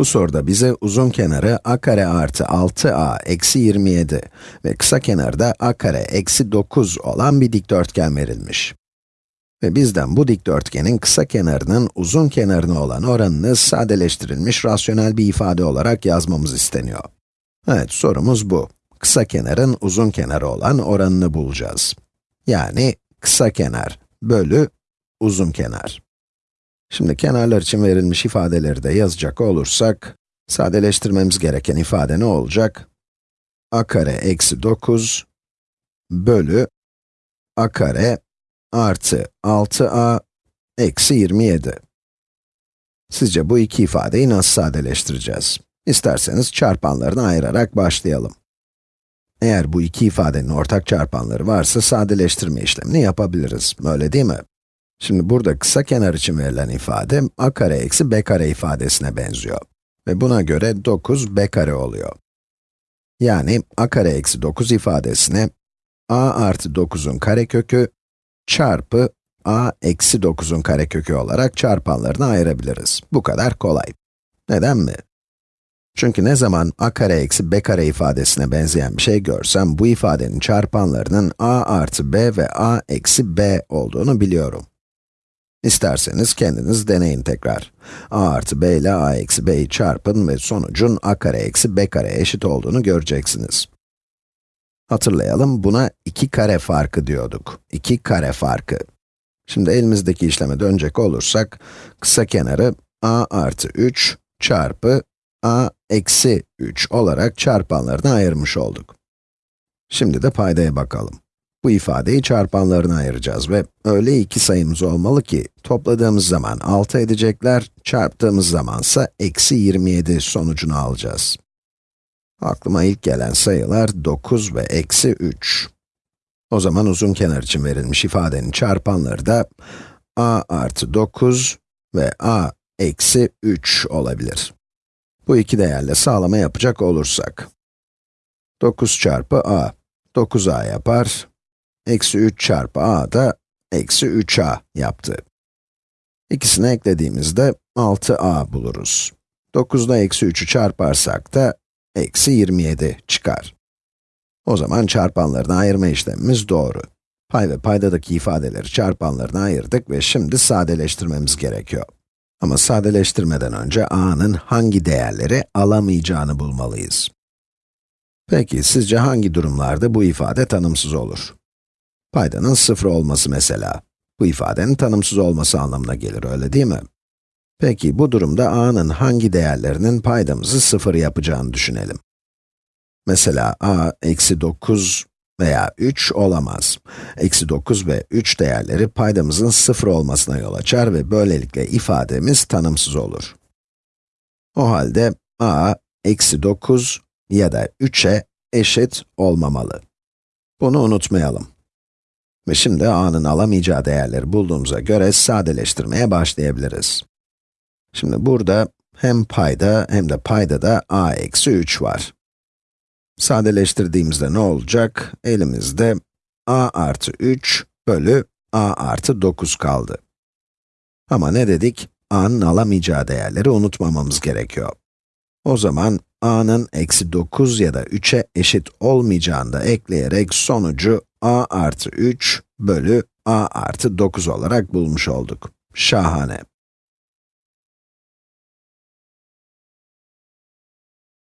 Bu soruda bize uzun kenarı a kare artı 6a eksi 27 ve kısa kenarı da a kare eksi 9 olan bir dikdörtgen verilmiş. Ve bizden bu dikdörtgenin kısa kenarının uzun kenarına olan oranını sadeleştirilmiş rasyonel bir ifade olarak yazmamız isteniyor. Evet, sorumuz bu. Kısa kenarın uzun kenarı olan oranını bulacağız. Yani kısa kenar bölü uzun kenar. Şimdi kenarlar için verilmiş ifadeleri de yazacak olursak, sadeleştirmemiz gereken ifade ne olacak? a kare eksi 9 bölü a kare artı 6a eksi 27. Sizce bu iki ifadeyi nasıl sadeleştireceğiz? İsterseniz çarpanlarını ayırarak başlayalım. Eğer bu iki ifadenin ortak çarpanları varsa sadeleştirme işlemini yapabiliriz, öyle değil mi? Şimdi burada kısa kenar için verilen ifade, a kare eksi b kare ifadesine benziyor. Ve buna göre 9 b kare oluyor. Yani a kare eksi 9 ifadesine a artı 9'un karekökü çarpı a eksi 9'un karekökü olarak çarpanlarını ayırabiliriz. Bu kadar kolay. Neden mi? Çünkü ne zaman a kare eksi b kare ifadesine benzeyen bir şey görsem, bu ifadenin çarpanlarının a artı b ve a eksi b olduğunu biliyorum. İsterseniz kendiniz deneyin tekrar. a artı b ile a eksi b'yi çarpın ve sonucun a kare eksi b kare eşit olduğunu göreceksiniz. Hatırlayalım, buna 2 kare farkı diyorduk. 2 kare farkı. Şimdi elimizdeki işleme dönecek olursak, kısa kenarı a artı 3 çarpı a eksi 3 olarak çarpanlarına ayırmış olduk. Şimdi de paydaya bakalım. Bu ifadeyi çarpanlarına ayıracağız ve öyle iki sayımız olmalı ki, topladığımız zaman 6 edecekler, çarptığımız zamansa eksi 27 sonucunu alacağız. Aklıma ilk gelen sayılar 9 ve eksi 3. O zaman uzun kenar için verilmiş ifadenin çarpanları da a artı 9 ve a eksi 3 olabilir. Bu iki değerle sağlama yapacak olursak, 9 çarpı a, 9a yapar, eksi 3 çarpı a da eksi 3a yaptı. İkisini eklediğimizde 6a buluruz. 9'da eksi 3'ü çarparsak da eksi 27 çıkar. O zaman çarpanlarını ayırma işlemimiz doğru. Pay ve paydadaki ifadeleri çarpanlarına ayırdık ve şimdi sadeleştirmemiz gerekiyor. Ama sadeleştirmeden önce a'nın hangi değerleri alamayacağını bulmalıyız. Peki, sizce hangi durumlarda bu ifade tanımsız olur? Paydanın sıfır olması mesela. Bu ifadenin tanımsız olması anlamına gelir, öyle değil mi? Peki, bu durumda a'nın hangi değerlerinin paydamızı sıfır yapacağını düşünelim. Mesela a, eksi 9 veya 3 olamaz. Eksi 9 ve 3 değerleri paydamızın sıfır olmasına yol açar ve böylelikle ifademiz tanımsız olur. O halde a, eksi 9 ya da 3'e eşit olmamalı. Bunu unutmayalım. Ve şimdi a'nın alamayacağı değerleri bulduğumuza göre sadeleştirmeye başlayabiliriz. Şimdi burada hem payda hem de payda da a eksi 3 var. Sadeleştirdiğimizde ne olacak? Elimizde a artı 3 bölü a artı 9 kaldı. Ama ne dedik? a'nın alamayacağı değerleri unutmamamız gerekiyor. O zaman a'nın eksi 9 ya da 3'e eşit olmayacağını da ekleyerek sonucu a artı 3 bölü a artı 9 olarak bulmuş olduk. Şahane.